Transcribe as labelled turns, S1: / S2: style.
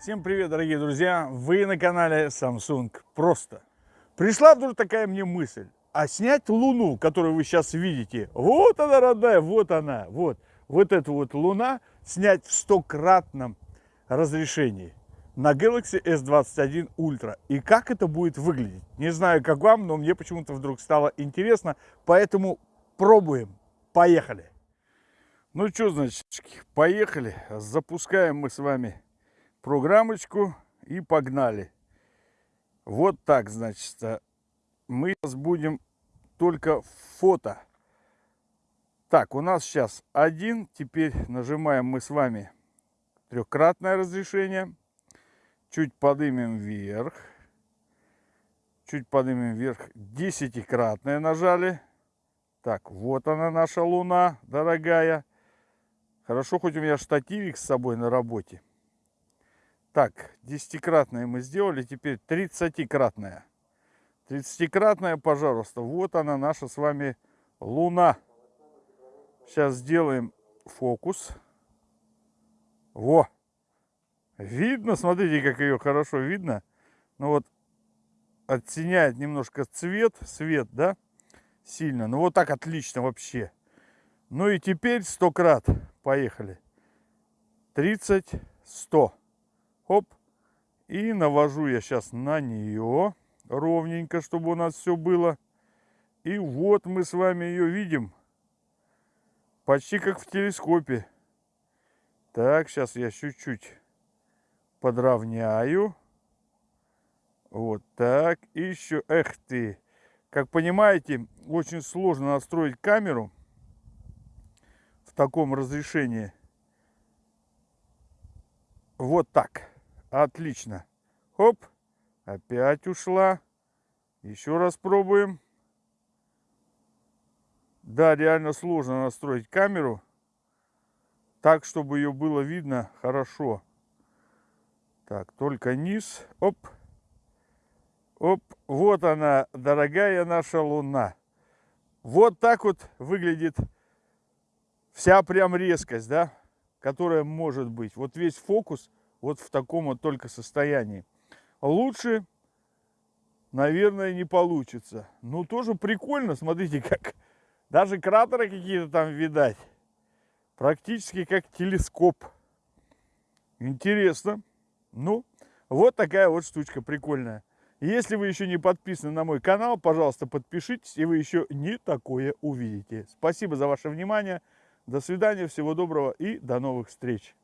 S1: Всем привет, дорогие друзья! Вы на канале Samsung Просто. Пришла вдруг такая мне мысль, а снять Луну, которую вы сейчас видите, вот она, родная, вот она, вот, вот эта вот Луна, снять в стократном разрешении на Galaxy S21 Ultra. И как это будет выглядеть? Не знаю, как вам, но мне почему-то вдруг стало интересно, поэтому пробуем. Поехали! Ну что, значит, поехали. Запускаем мы с вами программочку и погнали. Вот так, значит, а, мы сейчас будем только фото. Так, у нас сейчас один. Теперь нажимаем мы с вами трехкратное разрешение. Чуть поднимем вверх. Чуть поднимем вверх. Десятикратное нажали. Так, вот она наша луна, дорогая. Хорошо, хоть у меня штативик с собой на работе. Так, десятикратное мы сделали, теперь тридцатикратное. Тридцатикратное, пожалуйста. Вот она, наша с вами Луна. Сейчас сделаем фокус. Во! Видно, смотрите, как ее хорошо видно. Ну вот, оттеняет немножко цвет, свет, да, сильно. Ну вот так отлично вообще. Ну и теперь 100 крат. Поехали. 30, 100. Хоп. И навожу я сейчас на нее ровненько, чтобы у нас все было. И вот мы с вами ее видим. Почти как в телескопе. Так, сейчас я чуть-чуть подровняю. Вот так. И еще, эх ты. Как понимаете, очень сложно настроить камеру в таком разрешении. Вот так. Отлично. Хоп. Опять ушла. Еще раз пробуем. Да, реально сложно настроить камеру так, чтобы ее было видно хорошо. Так, только низ. Оп. Оп. Вот она, дорогая наша луна. Вот так вот выглядит вся прям резкость, да, которая может быть. Вот весь фокус вот в таком вот только состоянии. Лучше, наверное, не получится. Ну, тоже прикольно, смотрите, как даже кратеры какие-то там видать. Практически как телескоп. Интересно. Ну, вот такая вот штучка прикольная. Если вы еще не подписаны на мой канал, пожалуйста, подпишитесь, и вы еще не такое увидите. Спасибо за ваше внимание. До свидания, всего доброго и до новых встреч.